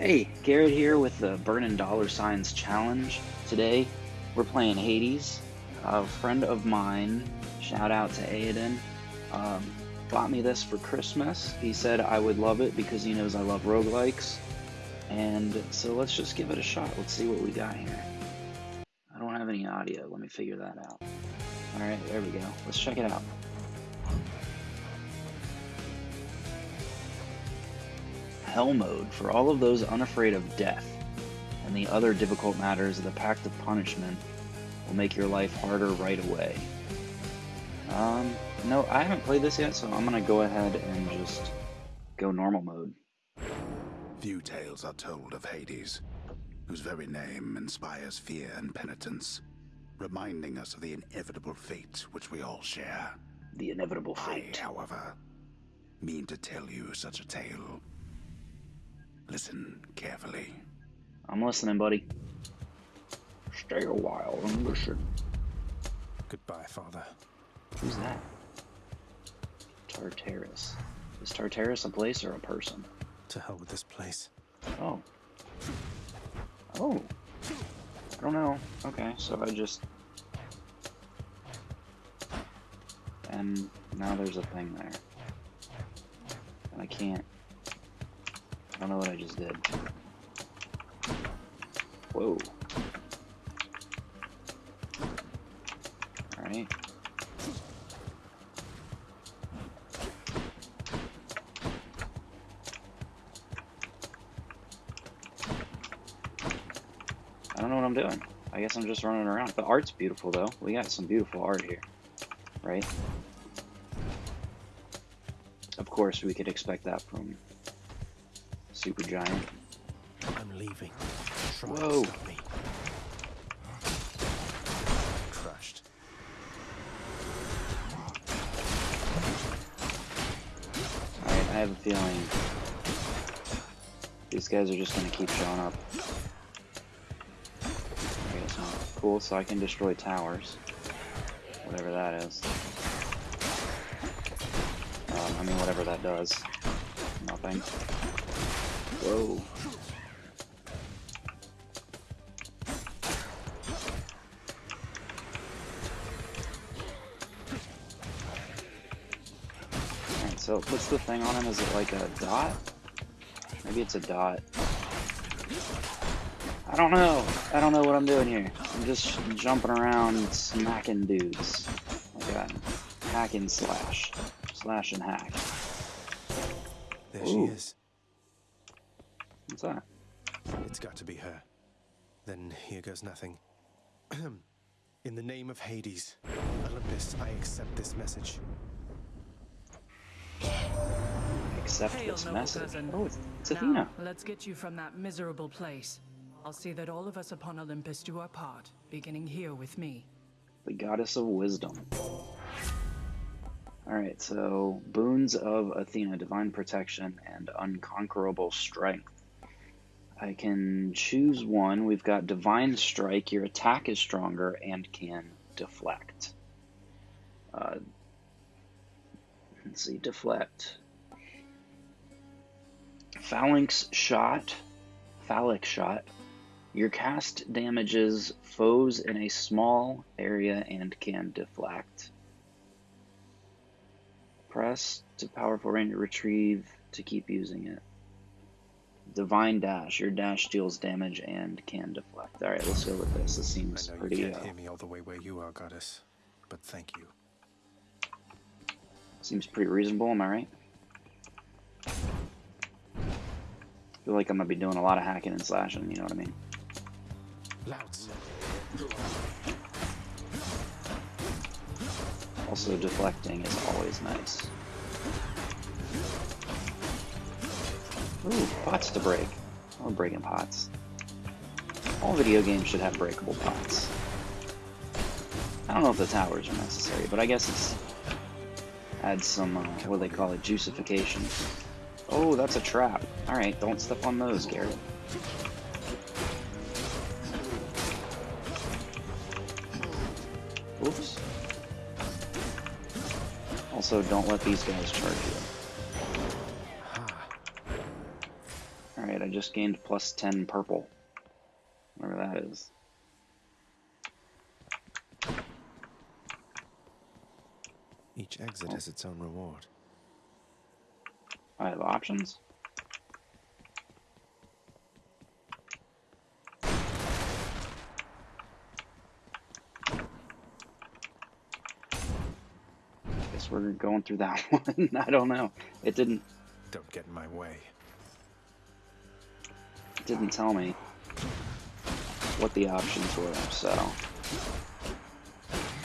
Hey, Garrett here with the Burning Dollar Signs Challenge. Today, we're playing Hades. A friend of mine, shout out to Aiden, um, bought me this for Christmas. He said I would love it because he knows I love roguelikes. And so let's just give it a shot. Let's see what we got here. I don't have any audio. Let me figure that out. Alright, there we go. Let's check it out. Hell mode for all of those unafraid of death and the other difficult matters of the Pact of Punishment will make your life harder right away. Um, no, I haven't played this yet, so I'm gonna go ahead and just go normal mode. Few tales are told of Hades, whose very name inspires fear and penitence, reminding us of the inevitable fate which we all share. The inevitable I, fate. however, mean to tell you such a tale. Listen carefully. I'm listening, buddy. Stay a while and listen. Goodbye, Father. Who's that? Tartarus. Is Tartarus a place or a person? To hell with this place. Oh. Oh. I don't know. Okay, so I just... And now there's a thing there. And I can't... I don't know what I just did. Whoa. Alright. I don't know what I'm doing. I guess I'm just running around. The art's beautiful, though. We got some beautiful art here, right? Of course, we could expect that from Supergiant. I'm leaving. Try Whoa. me. Crushed. Alright, I have a feeling these guys are just gonna keep showing up. Okay, so cool, so I can destroy towers. Whatever that is. Um, I mean, whatever that does. Nothing. Whoa. Alright, so puts the thing on him, is it like a dot? Maybe it's a dot. I don't know. I don't know what I'm doing here. I'm just jumping around smacking dudes. Like a hack and slash. Slash and hack. There Ooh. she is. What's that? It's got to be her. Then here goes nothing. In the name of Hades, Olympus, I accept this message. Accept Hail, this message. cousin. Oh, it's, it's now, Athena. let's get you from that miserable place. I'll see that all of us upon Olympus do our part, beginning here with me. The goddess of wisdom. Alright, so boons of Athena, divine protection and unconquerable strength. I can choose one. We've got divine strike. Your attack is stronger and can deflect. Uh, let's see, deflect. Phalanx shot. Phallic shot. Your cast damages foes in a small area and can deflect. Press to powerful range retrieve to keep using it. Divine dash. Your dash deals damage and can deflect. All right, let's go with this. This I seems know you pretty. can't Uh, hear me all the way where you are, goddess, but thank you. seems pretty reasonable. Am I right? feel like I'm gonna be doing a lot of hacking and slashing. You know what I mean? Louds. Also, deflecting is always nice. Ooh, pots to break. I'm breaking pots. All video games should have breakable pots. I don't know if the towers are necessary, but I guess it's adds some uh, what do they call it, juicification. Oh, that's a trap. All right, don't step on those, Garrett. Oops. Also, don't let these guys charge you. Just gained plus 10 purple. Whatever that is. Each exit Oh. has its own reward. I have options. Guess we're going through that one. I don't know. It didn't Don't get in my way. Didn't tell me what the options were, so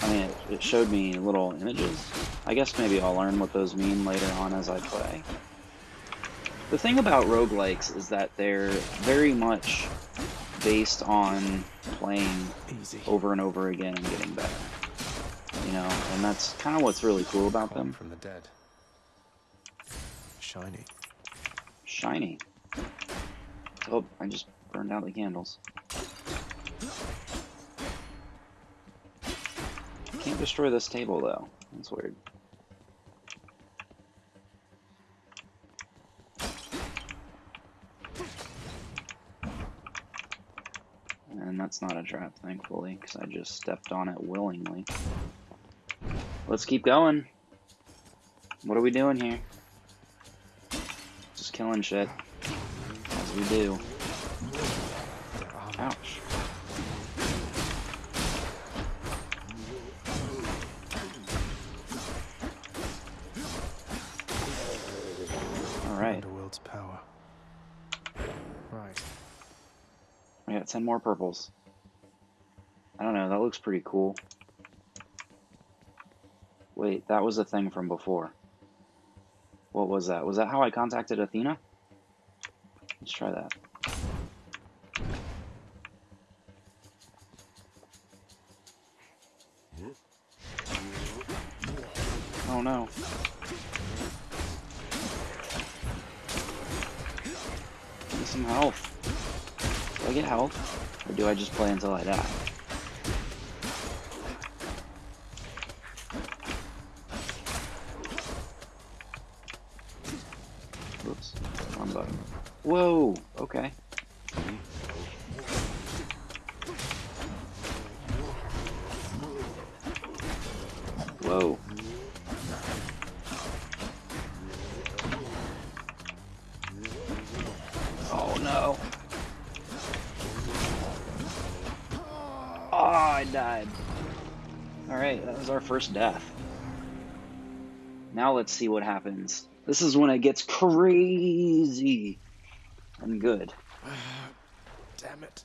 I mean it, it showed me little images. I guess maybe I'll learn what those mean later on as I play. The thing about roguelikes is that they're very much based on playing Easy. over and over again and getting better. You know, and that's kind of what's really cool about them. from the dead. Shiny. Shiny. Oh, I just burned out the candles. Can't destroy this table though. That's weird. And that's not a trap, thankfully, because I just stepped on it willingly. Let's keep going. What are we doing here? Just killing shit. As we do. Ouch. Alright, Underworld's power. Right. we got 10 more purples. I don't know, that looks pretty cool. Wait, that was a thing from before. What was that? Was that how I contacted Athena? Let's try that. Oh no. Me some health. Do I get health? Or do I just play until I die? Whoa! Okay. Whoa. Oh no. Oh, I died. Alright, that was our first death. Now let's see what happens. This is when it gets crazy and good. Damn it.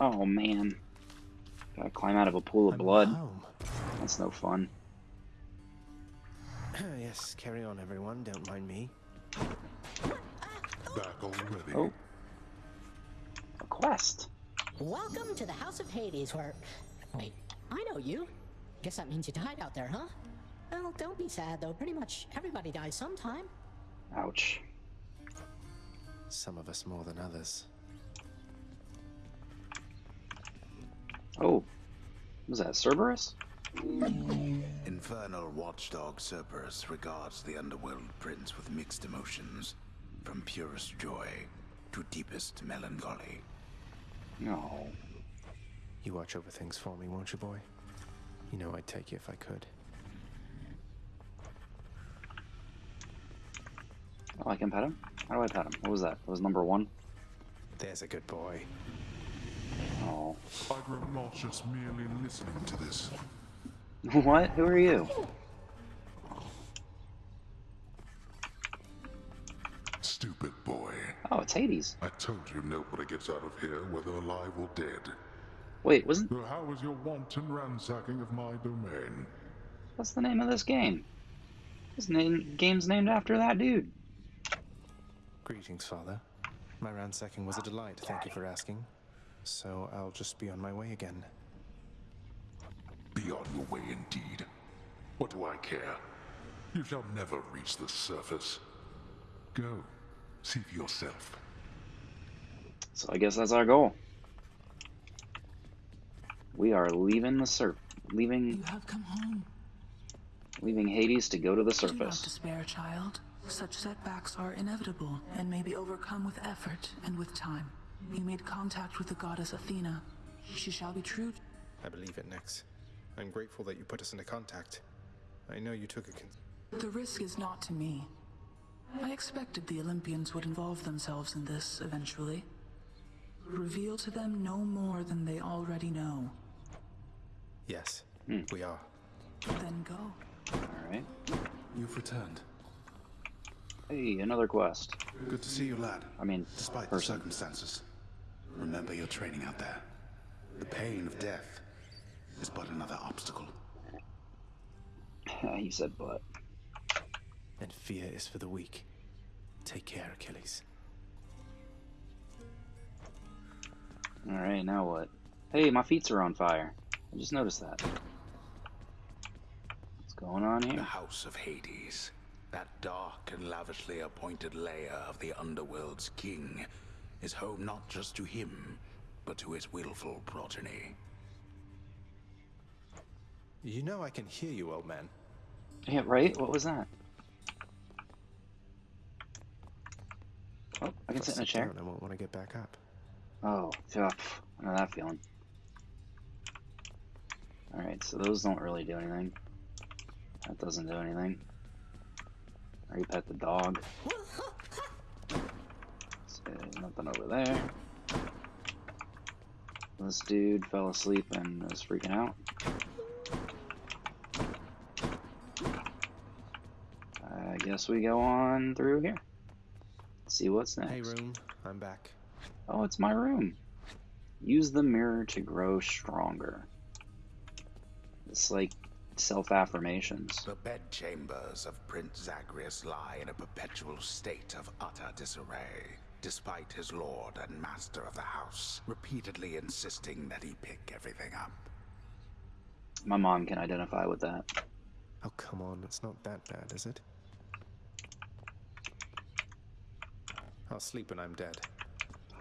Oh man. Gotta climb out of a pool of I'm blood. home. That's no fun. yes, carry on, everyone. Don't mind me. Back already. Oh. A quest. Welcome to the House of Hades, where. Wait, I know you. Guess that means you died out there, huh? Well, don't be sad, though. Pretty much everybody dies sometime. Ouch. Some of us more than others. Oh. Was that Cerberus? Infernal watchdog Cerberus regards the underworld prince with mixed emotions, from purest joy to deepest melancholy. No. You watch over things for me, won't you, boy? You know I'd take you if I could. Oh, I can pet him? How do I pet him? What was that? That was number one? There's a good boy. Oh. I grow nauseous merely listening to this. what? Who are you? Stupid boy. Oh, it's Hades. I told you nobody gets out of here, whether alive or dead. Wait, wasn't So how was your wanton ransacking of my domain? what's the name of this game? This name game's named after that dude. Greetings, Father. My ransacking was a delight, thank you for asking. So I'll just be on my way again. Be on your way indeed. What do I care? You shall never reach the surface. Go. See for yourself. So I guess that's our goal. We are leaving the surf, leaving You have come home. leaving Hades to go to the surface. Do not surface. despair, child. Such setbacks are inevitable and may be overcome with effort and with time. You made contact with the goddess Athena. She shall be true. I believe it, Nyx. I'm grateful that you put us into contact. I know you took a con- The risk is not to me. I expected the Olympians would involve themselves in this eventually. Reveal to them no more than they already know. Yes, hmm. we are. Then go. Alright. You've returned. Hey, another quest. Good to see you, lad. I mean, Despite the circumstances, remember your training out there. The pain of death is but another obstacle. Ah, he said but. And fear is for the weak. Take care, Achilles. Alright, now what? Hey, my feet are on fire. I just noticed that. What's going on here? The? House of Hades, that dark and lavishly appointed lair of the underworld's king, is home not just to him, but to his willful progeny. You know I can hear you, old man. Yeah, right? What was that? Oh, I can sit in a chair. down, I won't want to get back up. Oh, yeah, I know that feeling. Alright, so those don't really do anything. That doesn't do anything. Or you pet the dog. So, nothing over there. This dude fell asleep and was freaking out. I guess we go on through here. See what's next. Hey, room. I'm back. Oh, it's my room. Use the mirror to grow stronger. It's like self affirmations. The bedchambers of Prince Zagreus lie in a perpetual state of utter disarray, despite his lord and master of the house repeatedly insisting that he pick everything up. My mom can identify with that. Oh, come on. It's not that bad, is it? I'll sleep when I'm dead.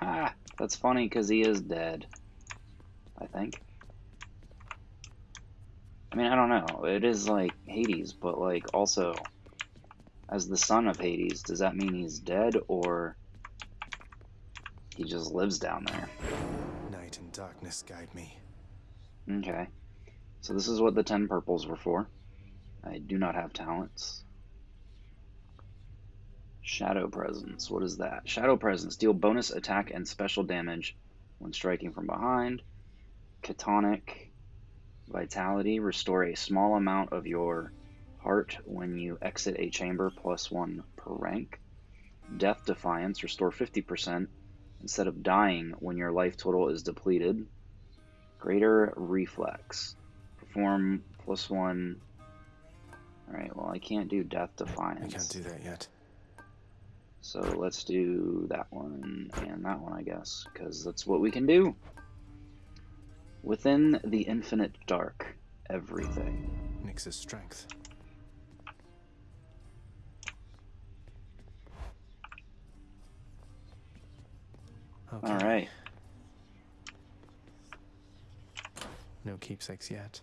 Ah, that's funny because he is dead. I think. I mean, I don't know. It is like Hades, but like also, as the son of Hades, does that mean he's dead or he just lives down there? Night and darkness guide me. Okay. So this is what the 10 purples were for. I do not have talents. Shadow Presence. What is that? Shadow Presence. Deal bonus attack and special damage when striking from behind. Catonic Vitality. Restore a small amount of your heart when you exit a chamber plus one per rank. Death Defiance. Restore 50% instead of dying when your life total is depleted. Greater Reflex. Perform plus one. Alright, well, I can't do Death Defiance. I can't do that yet. So let's do that one and that one, I guess, because that's what we can do. Within the infinite dark, everything. Nyx's strength. Okay. Alright, No keepsakes yet.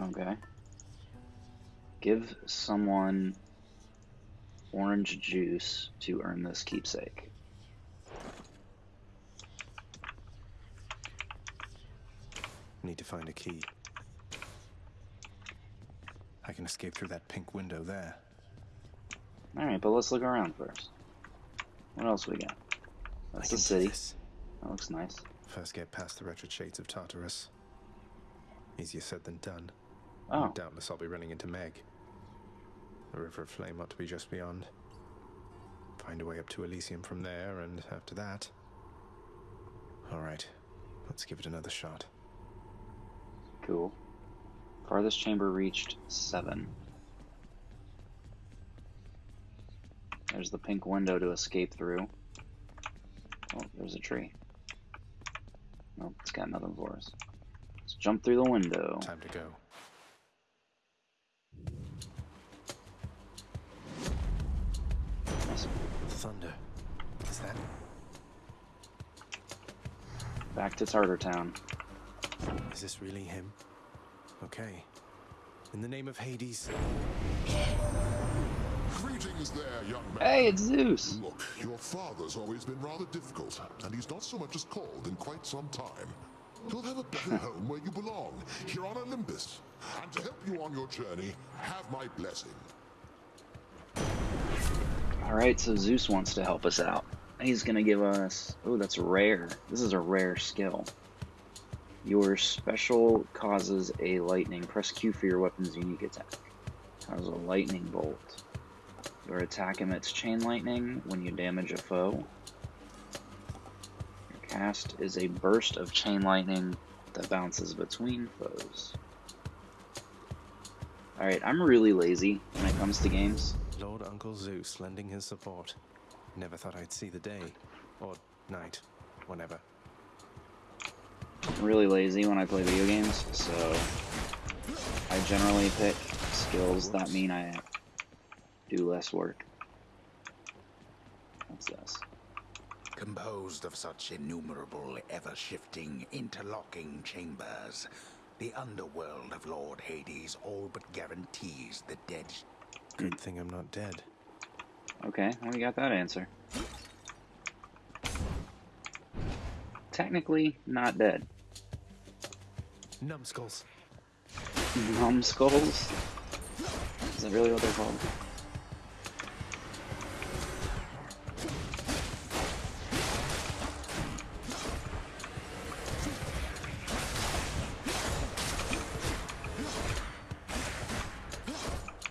okay. Give someone orange juice to earn this keepsake. Need to find a key. I can escape through that pink window there. Alright, but let's look around first. What else we got? That's the city. That looks nice. First get past the wretched shades of Tartarus. Easier said than done. Oh, Doubtless I'll be running into Meg. The River of Flame ought to be just beyond. Find a way up to Elysium from there, and after that. Alright, let's give it another shot. Cool. Farthest chamber reached seven. There's the pink window to escape through. Oh, there's a tree. Nope, it's got nothing for us. Let's jump through the window. Time to go. Nice. Thunder. Is that? Back to Tartar Town. Is this really him? Okay. In the name of Hades. Greetings, Greetings there, young man. Hey, it's Zeus. Look, your father's always been rather difficult, and he's not so much as called in quite some time. You'll have a better home where you belong, here on Olympus. And to help you on your journey, have my blessing. Alright, so Zeus wants to help us out. He's gonna give us. Oh, that's rare. This is a rare skill. Your special causes a lightning. Press Q for your weapon's unique attack. Causes a lightning bolt. Your attack emits chain lightning when you damage a foe. Your cast is a burst of chain lightning that bounces between foes. Alright, I'm really lazy when it comes to games. Lord Uncle Zeus lending his support. Never thought I'd see the day. Or night. Whenever. I'm really lazy when I play video games, so I generally pick skills that mean I do less work. What's this? Composed of such innumerable, ever-shifting, interlocking chambers, the underworld of Lord Hades all but guarantees the dead Good thing I'm not dead. Okay, well, we got that answer. Technically, not dead. Numbskulls. Numbskulls? Is that really what they're called?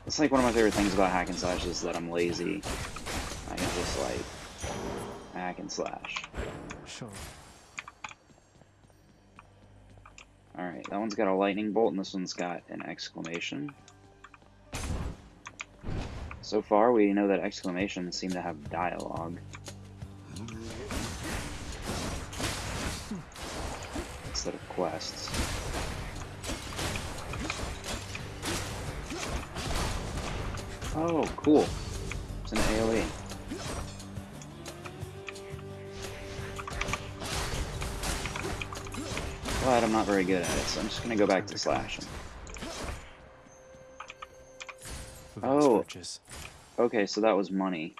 It's like one of my favorite things about hack and slash is that I'm lazy. I can just like hack and slash. Sure. Alright, that one's got a lightning bolt and this one's got an exclamation. So far, we know that exclamations seem to have dialogue. Instead of quests. Oh, cool. It's an. AoE. I'm not very good at it, so I'm just gonna go back to slashing. Oh. Okay, so that was money.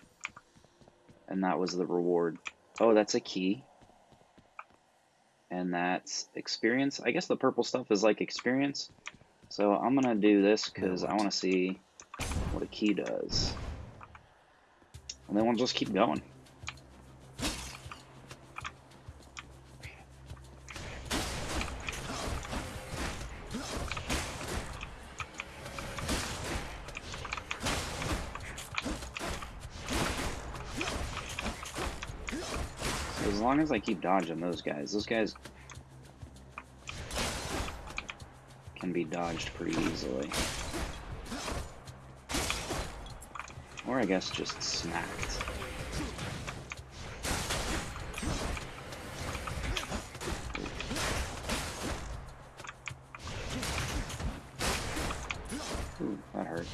And that was the reward. Oh, that's a key. And that's experience. I guess the purple stuff is like experience. So I'm gonna do this because I want to see what a key does. And then we'll just keep going. As long as I keep dodging those guys, those guys can be dodged pretty easily. Or I guess just smacked. Ooh, that hurt.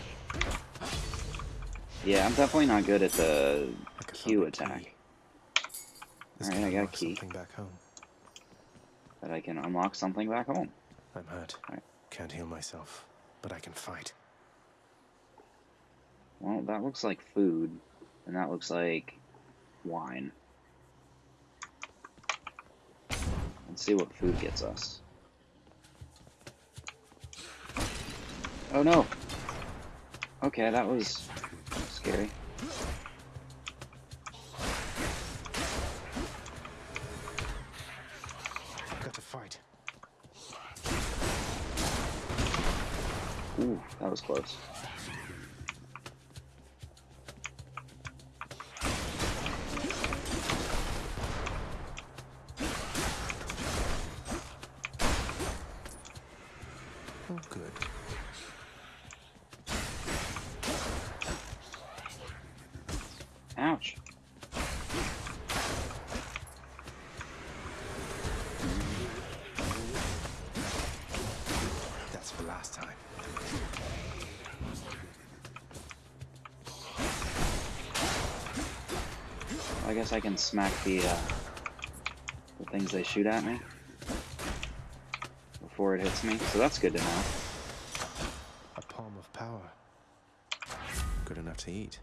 Yeah, I'm definitely not good at the Q attack. This Alright, I got a key. Something back home. That I can unlock something back home. I'm hurt. Alright. Can't heal myself, but I can fight. Well, that looks like food, and that looks like wine. Let's see what food gets us. Oh no! Okay, that was scary. Ooh, that was close. Guess I can smack the, uh, the things they shoot at me before it hits me, so that's good to know. A palm of power. Good enough to eat.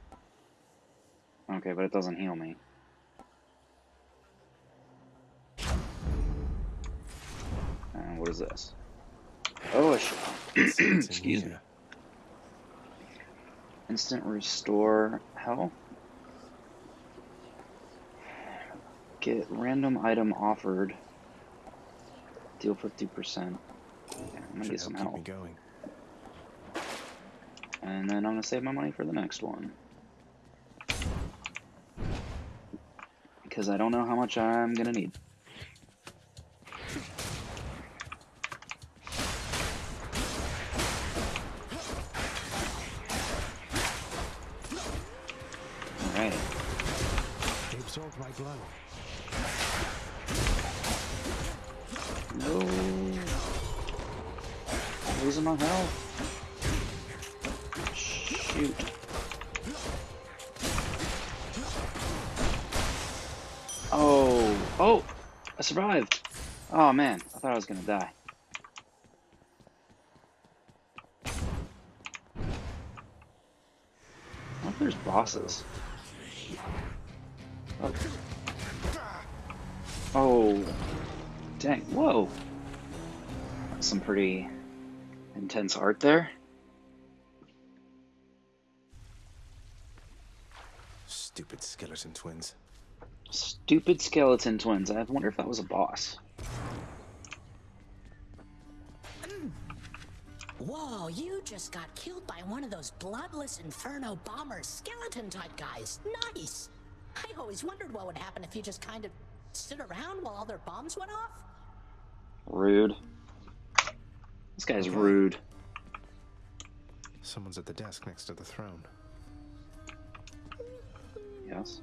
Okay, but it doesn't heal me. And what is this? Oh, excuse me. Instant restore health. Get random item offered. Deal 50%. Yeah, I'm gonna Should get some help keep health. me going. And then I'm gonna save my money for the next one. Because I don't know how much I'm gonna need. Oh man, I thought I was gonna die. I wonder if there's bosses. Oh. Oh. Dang, whoa. Some pretty intense art there. Stupid skeleton twins. Stupid skeleton twins. I wonder if that was a boss. Whoa, you just got killed by one of those bloodless inferno bomber skeleton type guys. Nice! I always wondered what would happen if you just kind of stood around while all their bombs went off. Rude. This guy's rude. Someone's at the desk next to the throne. Yes.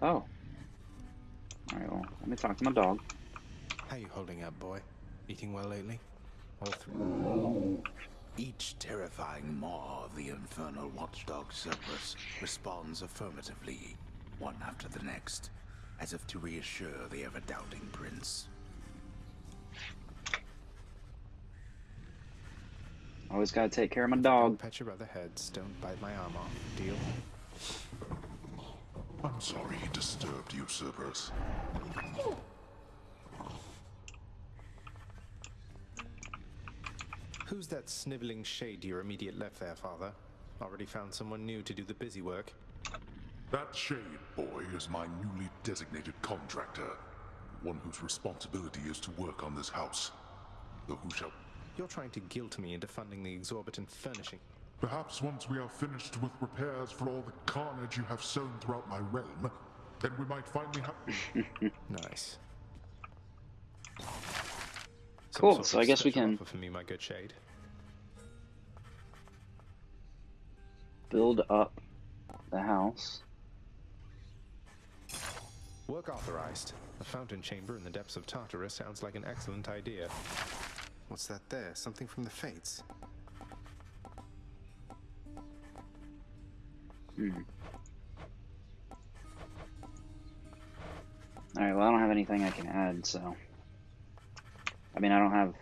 Oh. Alright, well, let me talk to my dog. How you holding up, boy? Eating well lately? All through. Each terrifying maw of the infernal watchdog Cerberus responds affirmatively, one after the next, as if to reassure the ever-doubting prince. Always gotta take care of my Don't dog. pet your other heads. Don't bite my arm off. Deal? I'm sorry he disturbed you, Cerberus. Who's that sniveling shade to your immediate left there, father? Already found someone new to do the busy work? That shade boy is my newly designated contractor, one whose responsibility is to work on this house. Though who shall... You're trying to guilt me into funding the exorbitant furnishing. Perhaps once we are finished with repairs for all the carnage you have sown throughout my realm, then we might finally have... Nice. Some Cool, sort so I guess we can- offer for me, my good shade. Build up the house. Work authorized. A fountain chamber in the depths of Tartarus sounds like an excellent idea. What's that there? Something from the Fates? Hmm. Alright, well I don't have anything I can add, so I mean I don't have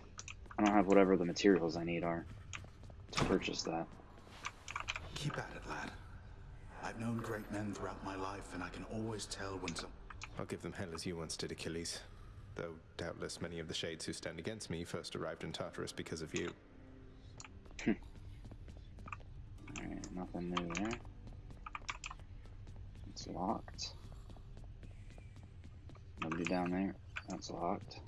I don't have whatever the materials I need are to purchase that. Keep at it, lad. I've known great men throughout my life, and I can always tell when some... I'll give them hell as you once did Achilles. Though doubtless many of the shades who stand against me first arrived in Tartarus because of you. Hmm. Alright, nothing new there. It's locked. Nobody down there. That's locked.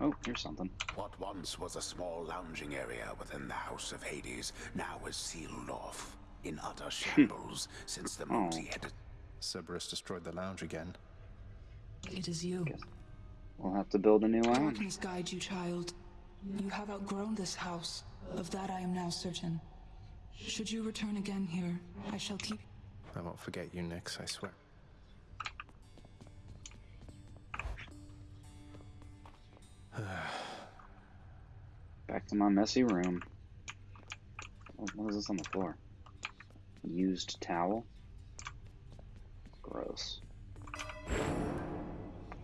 Oh, here's something. What once was a small lounging area within the House of Hades now is sealed off, in utter shambles since the Oh. multi-headed... Cerberus destroyed the lounge again. It is you. We'll have to build a new one. Darkness guide you, child. You have outgrown this house. Of that I am now certain. Should you return again here, I shall keep. I won't forget you, Nyx, I swear. Back to my messy room. What is this on the floor? Used towel? Gross.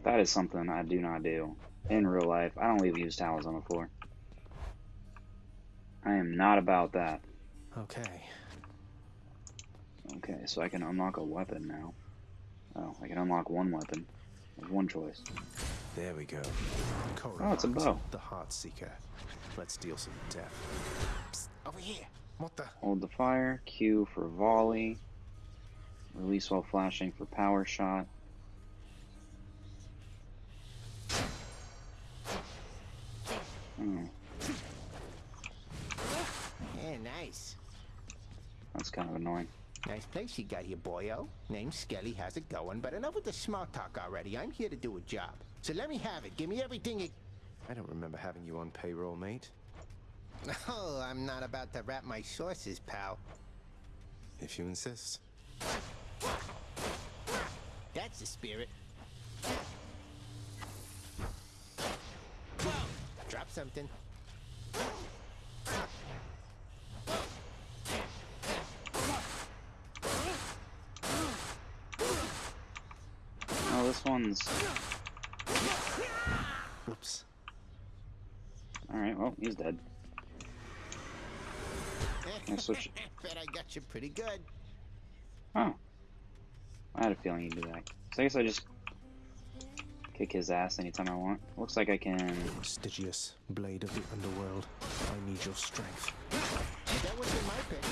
That is something I do not do. In real life, I don't leave used towels on the floor. I am not about that. Okay. Okay, so I can unlock a weapon now. Oh, I can unlock one weapon. Have one choice. There we go. Oh, it's a bow. The Heart Seeker. Let's deal some death. Over here. What the? Hold the fire. Q for volley. Release while flashing for power shot. Oh, Yeah, nice. that's kind of annoying. Nice place you got here, boyo. Name's Skelly, how's it going? But enough with the small talk already. I'm here to do a job. So let me have it. Give me everything you... I don't remember having you on payroll, mate. Oh, I'm not about to wrap my sources, pal. If you insist. That's the spirit. Drop something. Oh, this one's. Whoops. Alright, well, he's dead. I switch- Bet I got you pretty good. Oh. I had a feeling he'd do that. So I guess I just kick his ass anytime I want. Looks like I can. Stygius, blade of the underworld. I need your strength. That was in my pick.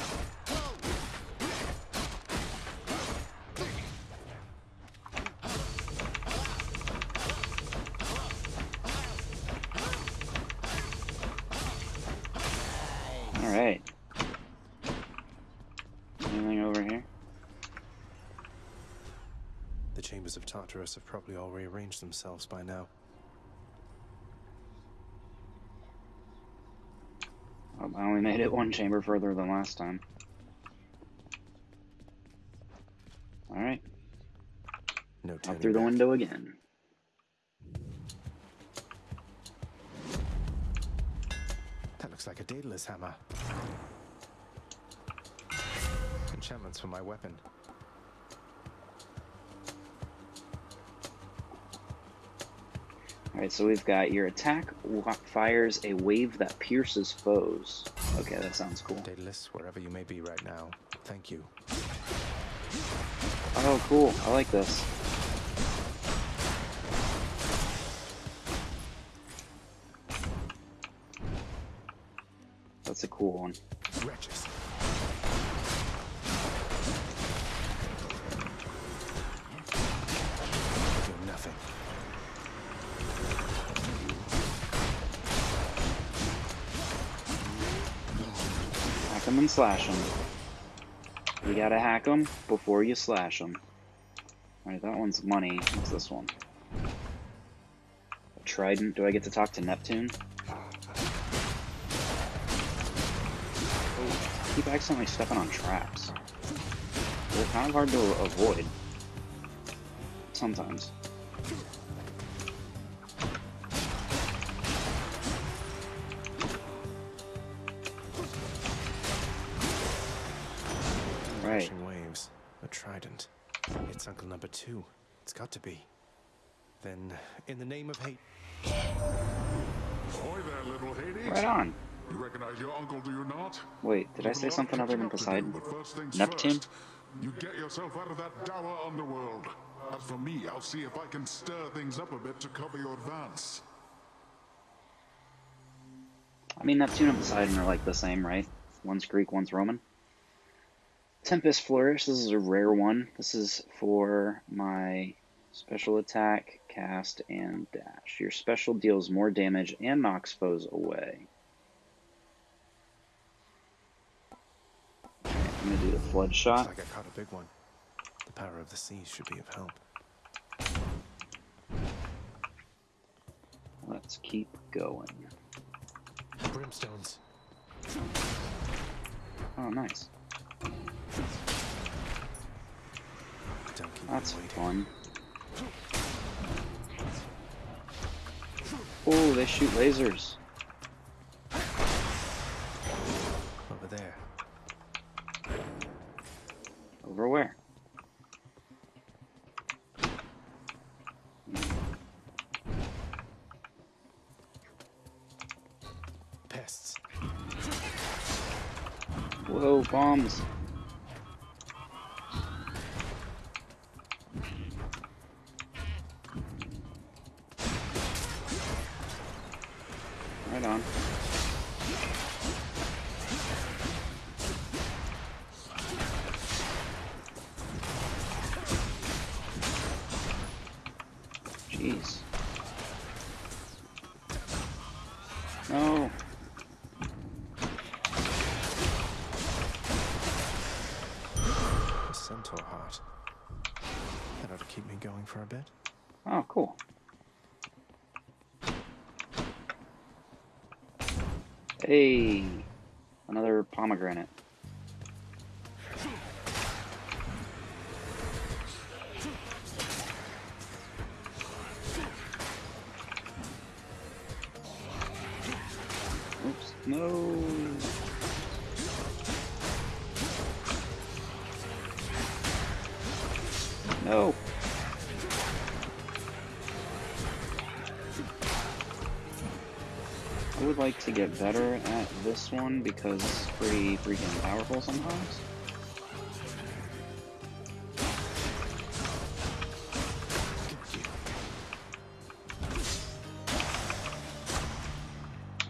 Probably all rearranged themselves by now. Oh, I only made it one chamber further than last time. Alright, No turning through the back. window again. That looks like a Daedalus hammer. Enchantments for my weapon. Alright, so we've got your attack fires a wave that pierces foes. Okay, that sounds cool. Daedalus, wherever you may be right now, thank you. Oh, cool. I like this. That's a cool one. Wretches. Slash them. You gotta hack them before you slash them. Alright, that one's money. What's this one? A trident. Do I get to talk to Neptune? Oh, keep accidentally stepping on traps. They're kind of hard to avoid. Sometimes. Right. Crashing waves. A trident. It's Uncle Number Two. It's got to be. Then, in the name of hate. Ahoy there, little Hades. Right on. You recognize your uncle, do you not? Wait, did I say something other than up to do, Poseidon? first Neptune? first, you get yourself out of that dour underworld. As for me, I'll see if I can stir things up a bit to cover your advance. I mean, Neptune and Poseidon are like the same, right? One's Greek, one's Roman. Tempest Flourish, this is a rare one. This is for my special attack, cast, and dash. Your special deals more damage and knocks foes away. Alright, I'm gonna do the Flood Looks Shot. like I caught a big one. The power of the seas should be of help. Let's keep going. Brimstones. Oh, nice. That's fun. Oh, they shoot lasers. Over there. Over where? Pests. Whoa, bombs. Keep me going for a bit. Oh, cool. Hey, another pomegranate. Better at this one because it's pretty freaking powerful sometimes.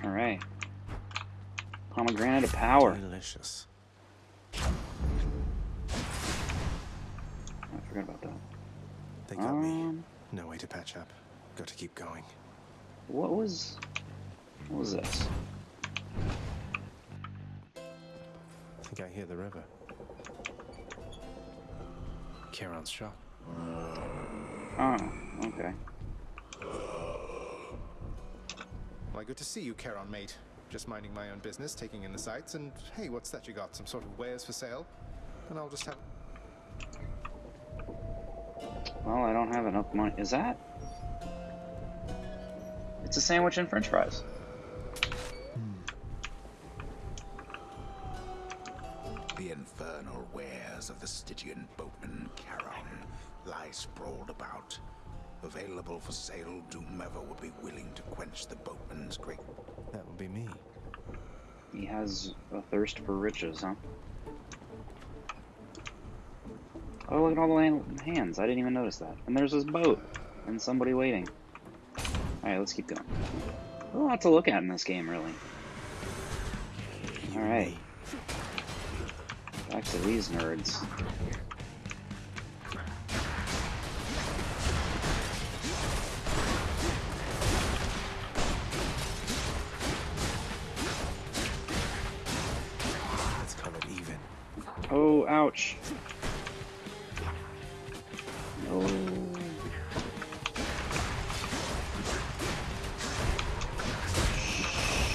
Alright. Pomegranate of power. Delicious. I forgot about that. They got me. Um, No way to patch up. Got to keep going. what was... What was this? I think I hear the river. Charon's shop. Oh, okay. Why, good to see you, Charon, mate. Just minding my own business, taking in the sights, and hey, what's that you got? Some sort of wares for sale? And I'll just have. Well, I don't have enough money. Is that? It's a sandwich and french fries. Infernal wares of the Stygian boatman Charon lie sprawled about. Available for sale to whomever would be willing to quench the boatman's great That would be me. He has a thirst for riches, huh? Oh, look at all the land- hands. I didn't even notice that. And there's this boat. And somebody waiting. Alright, let's keep going. A lot to look at in this game, really. Alright. Back to these nerds. Let's call it even. Oh, ouch. No.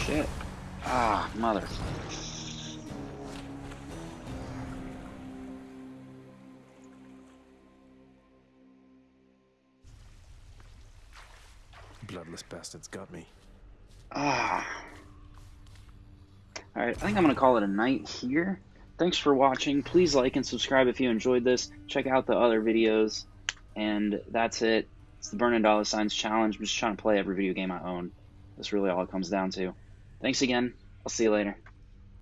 Shit. Ah, mother. Bastards got me. Ah. Alright, I think I'm going to call it a night here. Thanks for watching. Please like and subscribe if you enjoyed this. Check out the other videos. And that's it. It's the Burning Dollar Signs Challenge. I'm just trying to play every video game I own. That's really all it comes down to. Thanks again. I'll see you later.